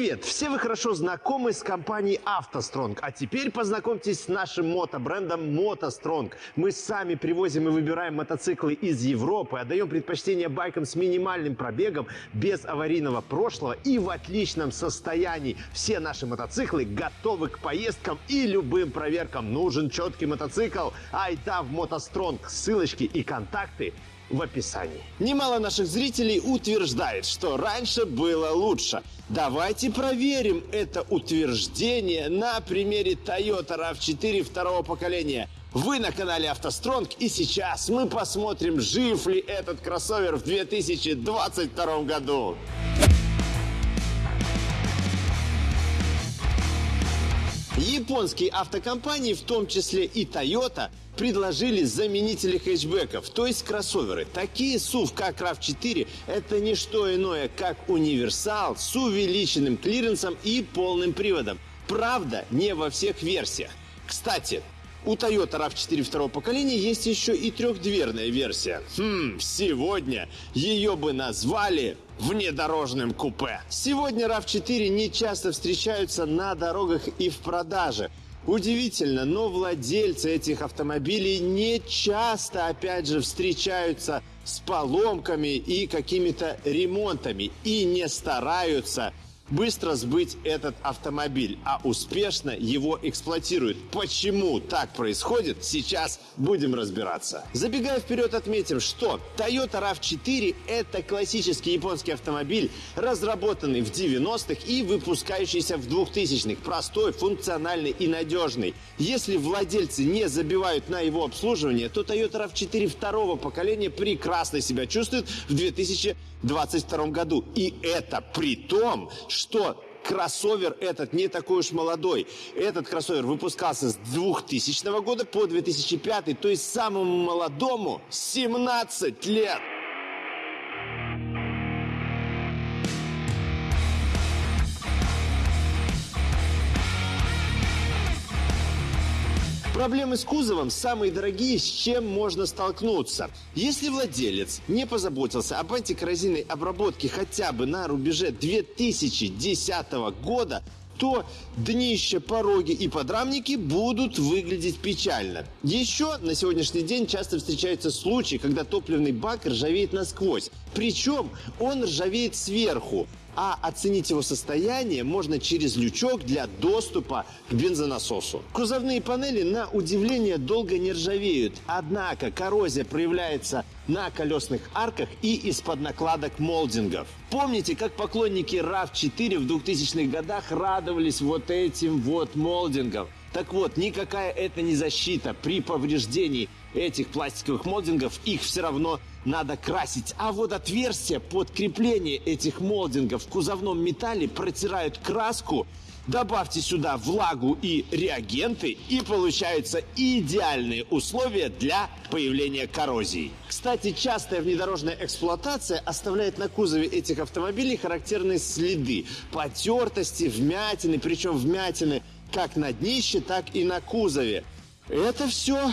Привет! Все вы хорошо знакомы с компанией «АвтоСтронг», а теперь познакомьтесь с нашим мотобрендом «МотоСтронг». Мы сами привозим и выбираем мотоциклы из Европы, отдаем предпочтение байкам с минимальным пробегом, без аварийного прошлого и в отличном состоянии. Все наши мотоциклы готовы к поездкам и любым проверкам. Нужен четкий мотоцикл? Айда в «МотоСтронг». Ссылочки и контакты в описании. Немало наших зрителей утверждает, что раньше было лучше. Давайте проверим это утверждение на примере Toyota RAV4 второго поколения. Вы на канале автостронг и сейчас мы посмотрим, жив ли этот кроссовер в 2022 году. Японские автокомпании, в том числе и Toyota, предложили заменители хэтчбеков, то есть кроссоверы. Такие SUV, как RAV4, это не что иное, как универсал с увеличенным клиренсом и полным приводом. Правда, не во всех версиях. Кстати, у Toyota RAV4 второго поколения есть еще и трехдверная версия. Хм, сегодня ее бы назвали внедорожным купе. Сегодня RAV4 не часто встречаются на дорогах и в продаже. Удивительно, но владельцы этих автомобилей не часто, опять же, встречаются с поломками и какими-то ремонтами и не стараются быстро сбыть этот автомобиль, а успешно его эксплуатируют. Почему так происходит, сейчас будем разбираться. Забегая вперед, отметим, что Toyota RAV4 это классический японский автомобиль, разработанный в 90-х и выпускающийся в 2000-х. Простой, функциональный и надежный. Если владельцы не забивают на его обслуживание, то Toyota RAV4 второго поколения прекрасно себя чувствует в 2022 году. И это при том, что кроссовер этот не такой уж молодой. Этот кроссовер выпускался с 2000 года по 2005, то есть самому молодому 17 лет. Проблемы с кузовом самые дорогие, с чем можно столкнуться. Если владелец не позаботился об антикоррозийной обработке хотя бы на рубеже 2010 года, то днище, пороги и подрамники будут выглядеть печально. Еще на сегодняшний день часто встречаются случаи, когда топливный бак ржавеет насквозь. Причем он ржавеет сверху а оценить его состояние можно через лючок для доступа к бензонасосу. Кузовные панели на удивление долго не ржавеют, однако коррозия проявляется на колесных арках и из-под накладок молдингов. Помните, как поклонники RAV4 в 2000-х годах радовались вот этим вот молдингам? Так вот, никакая это не защита. При повреждении этих пластиковых молдингов их все равно надо красить. А вот отверстия под крепление этих молдингов в кузовном металле протирают краску Добавьте сюда влагу и реагенты, и получаются идеальные условия для появления коррозии. Кстати, частая внедорожная эксплуатация оставляет на кузове этих автомобилей характерные следы потертости, вмятины, причем вмятины как на днище, так и на кузове. Это все,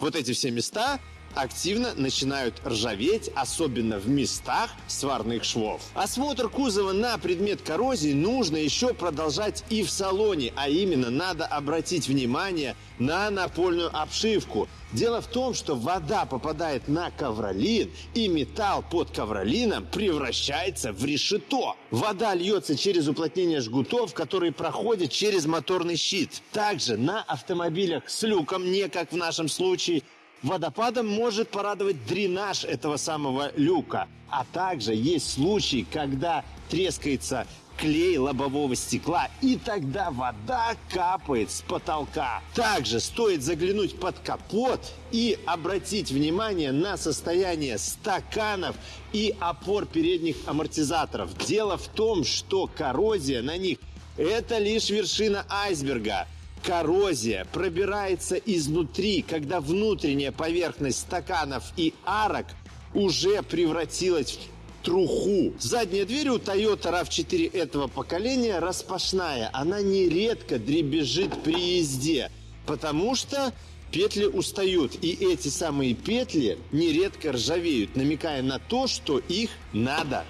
вот эти все места активно начинают ржаветь, особенно в местах сварных швов. Осмотр кузова на предмет коррозии нужно еще продолжать и в салоне, а именно надо обратить внимание на напольную обшивку. Дело в том, что вода попадает на ковролин, и металл под ковролином превращается в решето. Вода льется через уплотнение жгутов, которые проходят через моторный щит. Также на автомобилях с люком, не как в нашем случае, Водопадом может порадовать дренаж этого самого люка. А также есть случаи, когда трескается клей лобового стекла, и тогда вода капает с потолка. Также стоит заглянуть под капот и обратить внимание на состояние стаканов и опор передних амортизаторов. Дело в том, что коррозия на них – это лишь вершина айсберга – Коррозия пробирается изнутри, когда внутренняя поверхность стаканов и арок уже превратилась в труху. Задняя дверь у Toyota RAV4 этого поколения распашная. Она нередко дребезжит при езде, потому что петли устают. И эти самые петли нередко ржавеют, намекая на то, что их надо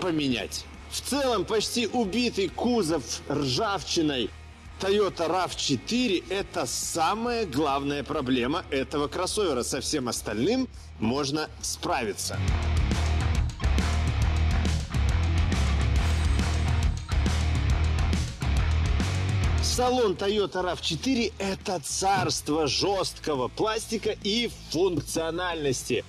поменять. В целом почти убитый кузов ржавчиной Toyota RAV4 это самая главная проблема этого кроссовера. Со всем остальным можно справиться. Салон Toyota RAV4 – это царство жесткого пластика и функциональности.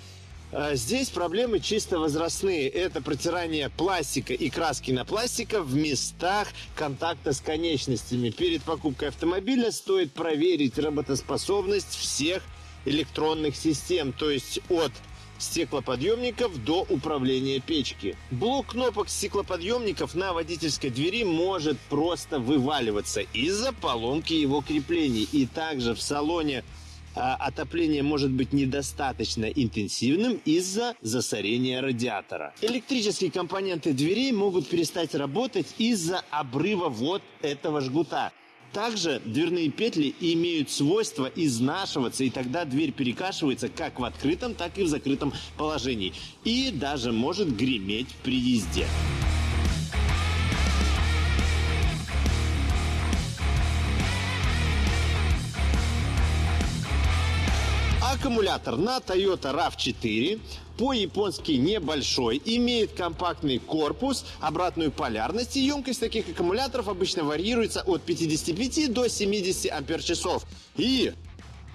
А здесь проблемы чисто возрастные. Это протирание пластика и краски на пластика в местах контакта с конечностями. Перед покупкой автомобиля стоит проверить работоспособность всех электронных систем, то есть от стеклоподъемников до управления печки. Блок кнопок стеклоподъемников на водительской двери может просто вываливаться из-за поломки его креплений. И также в салоне отопление может быть недостаточно интенсивным из-за засорения радиатора. Электрические компоненты дверей могут перестать работать из-за обрыва вот этого жгута. Также дверные петли имеют свойство изнашиваться, и тогда дверь перекашивается как в открытом, так и в закрытом положении. И даже может греметь при езде. Аккумулятор на Toyota RAV4 по-японски небольшой, имеет компактный корпус, обратную полярность и емкость таких аккумуляторов обычно варьируется от 55 до 70 ампер-часов. И,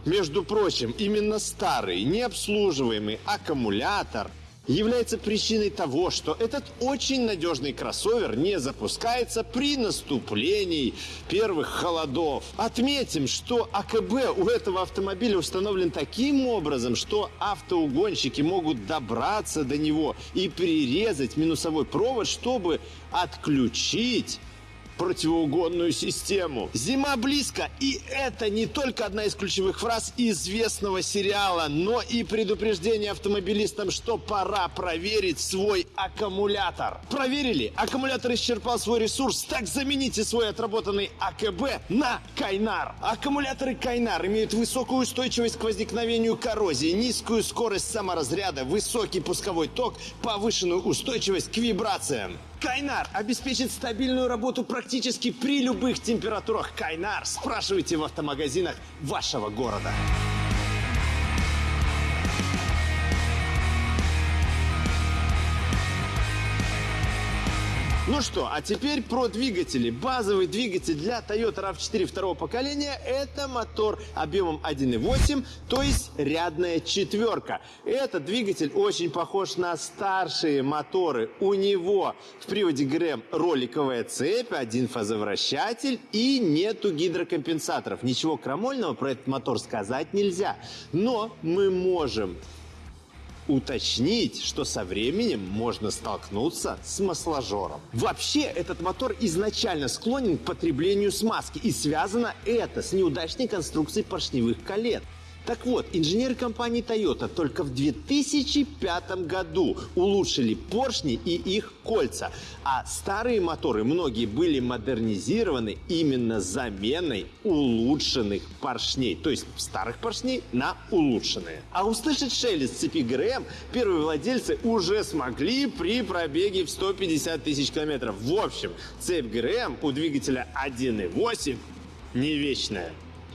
между прочим, именно старый необслуживаемый аккумулятор – является причиной того, что этот очень надежный кроссовер не запускается при наступлении первых холодов. Отметим, что АКБ у этого автомобиля установлен таким образом, что автоугонщики могут добраться до него и перерезать минусовой провод, чтобы отключить противоугонную систему. Зима близко, и это не только одна из ключевых фраз известного сериала, но и предупреждение автомобилистам, что пора проверить свой аккумулятор. Проверили? Аккумулятор исчерпал свой ресурс, так замените свой отработанный АКБ на Кайнар. Аккумуляторы Кайнар имеют высокую устойчивость к возникновению коррозии, низкую скорость саморазряда, высокий пусковой ток, повышенную устойчивость к вибрациям. Кайнар обеспечит стабильную работу практически при любых температурах. Кайнар спрашивайте в автомагазинах вашего города. Ну что, а теперь про двигатели. Базовый двигатель для Toyota RAV4 второго поколения – это мотор объемом 1.8, то есть рядная четверка. Этот двигатель очень похож на старшие моторы. У него в приводе ГРМ роликовая цепь, один фазовращатель и нету гидрокомпенсаторов. Ничего крамольного про этот мотор сказать нельзя. Но мы можем уточнить, что со временем можно столкнуться с масложором. Вообще, этот мотор изначально склонен к потреблению смазки, и связано это с неудачной конструкцией поршневых колец. Так вот, инженеры компании Toyota только в 2005 году улучшили поршни и их кольца, а старые моторы многие были модернизированы именно заменой улучшенных поршней, то есть старых поршней на улучшенные. А услышать шелест цепи ГРМ первые владельцы уже смогли при пробеге в 150 тысяч километров. В общем, цепь ГРМ у двигателя 1.8 не вечная.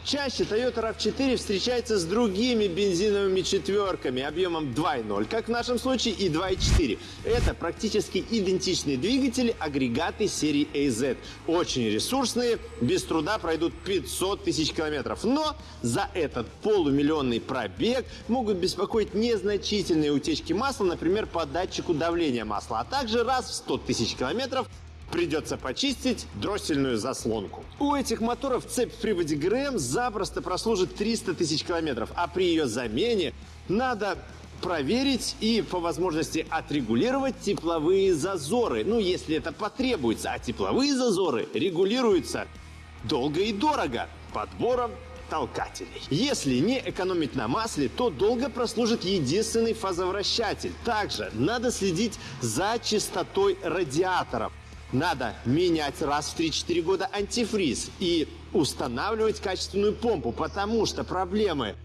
Чаще Toyota RAV4 встречается с другими бензиновыми четверками объемом 2.0, как в нашем случае, и 2.4. Это практически идентичные двигатели, агрегаты серии AZ. Очень ресурсные, без труда пройдут 500 тысяч километров. Но за этот полумиллионный пробег могут беспокоить незначительные утечки масла, например, по датчику давления масла, а также раз в 100 тысяч километров придется почистить дроссельную заслонку. У этих моторов цепь в приводе ГРМ запросто прослужит 300 тысяч километров, а при ее замене надо проверить и по возможности отрегулировать тепловые зазоры, ну если это потребуется, а тепловые зазоры регулируются долго и дорого подбором толкателей. Если не экономить на масле, то долго прослужит единственный фазовращатель. Также надо следить за чистотой радиаторов надо менять раз в 3-4 года антифриз и устанавливать качественную помпу, потому что проблемы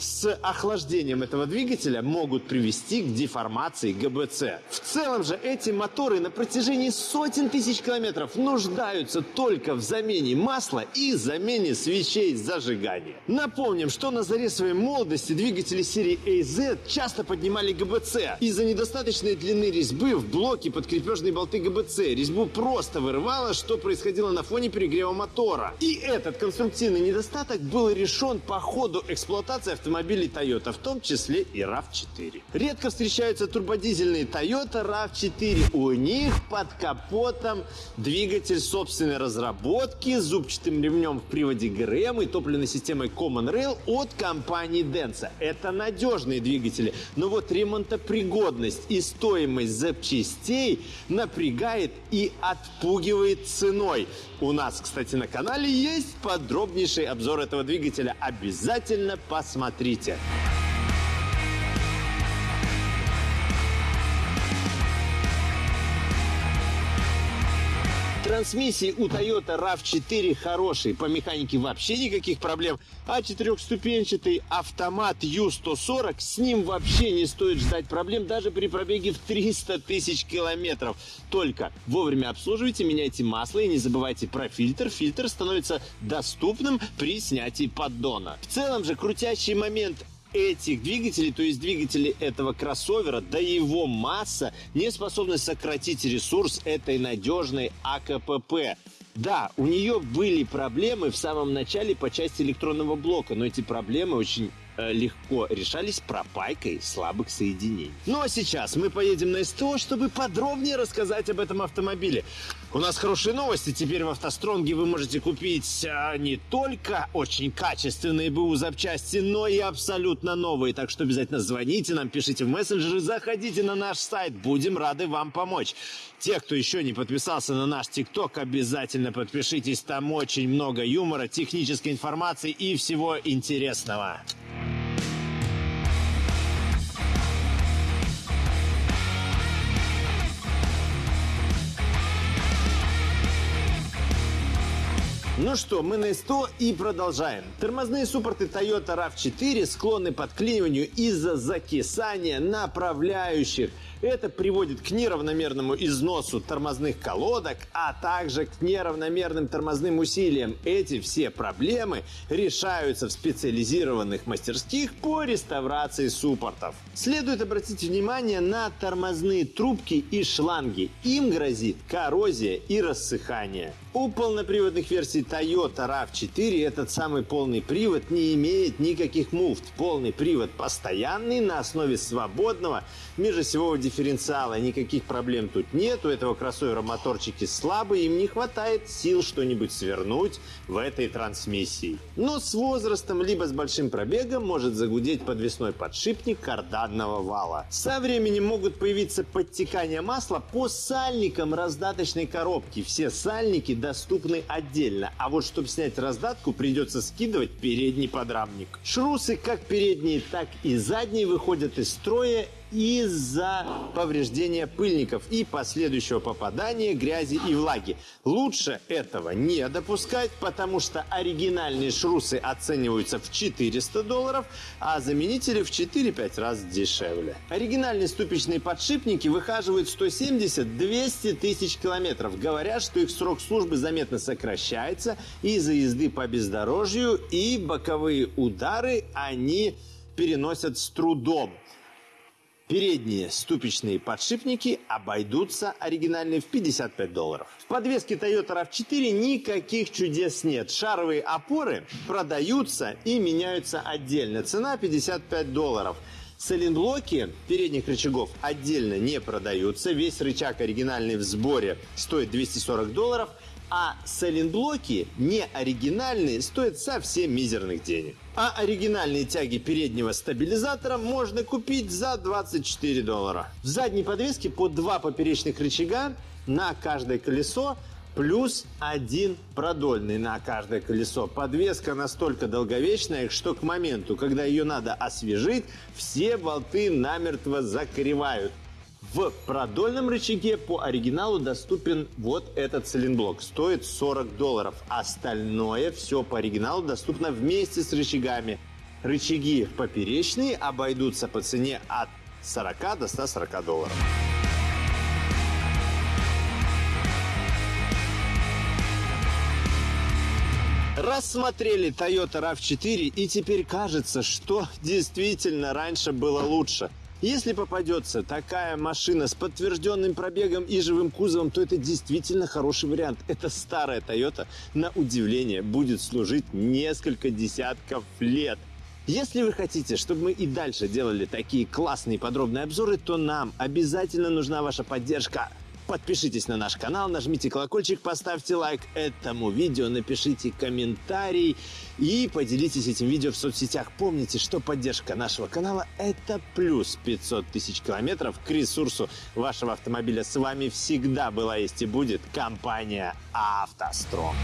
с охлаждением этого двигателя могут привести к деформации ГБЦ. В целом же эти моторы на протяжении сотен тысяч километров нуждаются только в замене масла и замене свечей зажигания. Напомним, что на заре своей молодости двигатели серии AZ часто поднимали ГБЦ из-за недостаточной длины резьбы в блоке под крепежные болты ГБЦ. Резьбу просто вырывало, что происходило на фоне перегрева мотора. И этот конструктивный недостаток был решен по ходу эксплуатации автомобилей Toyota, в том числе и RAV4. Редко встречаются турбодизельные Toyota RAV4. У них под капотом двигатель собственной разработки с зубчатым ремнем в приводе ГРМ и топливной системой Common Rail от компании Denso. Это надежные двигатели, но вот ремонтопригодность и стоимость запчастей напрягает и отпугивает ценой. У нас, кстати, на канале есть подробнейший обзор этого двигателя. Обязательно посмотрите. 30. Трансмиссии у Toyota RAV4 хорошие, по механике вообще никаких проблем. А четырехступенчатый автомат U140, с ним вообще не стоит ждать проблем даже при пробеге в 300 тысяч километров. Только вовремя обслуживайте, меняйте масло и не забывайте про фильтр. Фильтр становится доступным при снятии поддона. В целом же крутящий момент этих двигателей, то есть двигателей этого кроссовера, да его масса не способны сократить ресурс этой надежной АКПП. Да, у нее были проблемы в самом начале по части электронного блока, но эти проблемы очень Э, легко решались пропайкой слабых соединений. Ну а сейчас мы поедем на СТО, чтобы подробнее рассказать об этом автомобиле. У нас хорошие новости. Теперь в автостронге вы можете купить а, не только очень качественные БУ запчасти, но и абсолютно новые. Так что обязательно звоните нам, пишите в мессенджеры, заходите на наш сайт. Будем рады вам помочь. Те, кто еще не подписался на наш ТикТок, обязательно подпишитесь. Там очень много юмора, технической информации и всего интересного. Ну что, мы на 100 и продолжаем. Тормозные суппорты Toyota RAV4 склонны под подклиниванию из-за закисания направляющих – это приводит к неравномерному износу тормозных колодок, а также к неравномерным тормозным усилиям. Эти все проблемы решаются в специализированных мастерских по реставрации суппортов. Следует обратить внимание на тормозные трубки и шланги. Им грозит коррозия и рассыхание. У полноприводных версий Toyota RAV4 этот самый полный привод не имеет никаких муфт. Полный привод постоянный на основе свободного межосевого дифференциала. Никаких проблем тут нет. У этого кроссовера моторчики слабые, им не хватает сил что-нибудь свернуть в этой трансмиссии. Но с возрастом, либо с большим пробегом, может загудеть подвесной подшипник карданного вала. Со временем могут появиться подтекания масла по сальникам раздаточной коробки. Все сальники доступны отдельно, а вот чтобы снять раздатку, придется скидывать передний подрамник. Шрусы как передние, так и задние выходят из строя из-за повреждения пыльников и последующего попадания грязи и влаги. Лучше этого не допускать, потому что оригинальные шрусы оцениваются в 400 долларов, а заменители в 4-5 раз дешевле. Оригинальные ступичные подшипники выхаживают 170-200 тысяч километров. Говорят, что их срок службы заметно сокращается из-за езды по бездорожью и боковые удары они переносят с трудом. Передние ступичные подшипники обойдутся оригинальные в 55 долларов. В подвеске Toyota RAV4 никаких чудес нет. Шаровые опоры продаются и меняются отдельно. Цена 55 долларов. Сайлентблоки передних рычагов отдельно не продаются. Весь рычаг оригинальный в сборе стоит 240 долларов – а сайлентблоки не оригинальные стоят совсем мизерных денег. А оригинальные тяги переднего стабилизатора можно купить за 24 доллара. В задней подвеске по два поперечных рычага на каждое колесо плюс один продольный на каждое колесо. Подвеска настолько долговечная, что к моменту, когда ее надо освежить, все болты намертво закоревают. В продольном рычаге по оригиналу доступен вот этот цилинблок. Стоит 40 долларов. Остальное все по оригиналу доступно вместе с рычагами. Рычаги поперечные обойдутся по цене от 40 до 140 долларов. Рассмотрели Toyota RAV4 и теперь кажется, что действительно раньше было лучше. Если попадется такая машина с подтвержденным пробегом и живым кузовом, то это действительно хороший вариант. Это старая Toyota, на удивление, будет служить несколько десятков лет. Если вы хотите, чтобы мы и дальше делали такие классные подробные обзоры, то нам обязательно нужна ваша поддержка. Подпишитесь на наш канал, нажмите колокольчик, поставьте лайк этому видео, напишите комментарий и поделитесь этим видео в соцсетях. Помните, что поддержка нашего канала – это плюс 500 тысяч километров к ресурсу вашего автомобиля. С вами всегда была есть и будет компания «АвтоСтрон».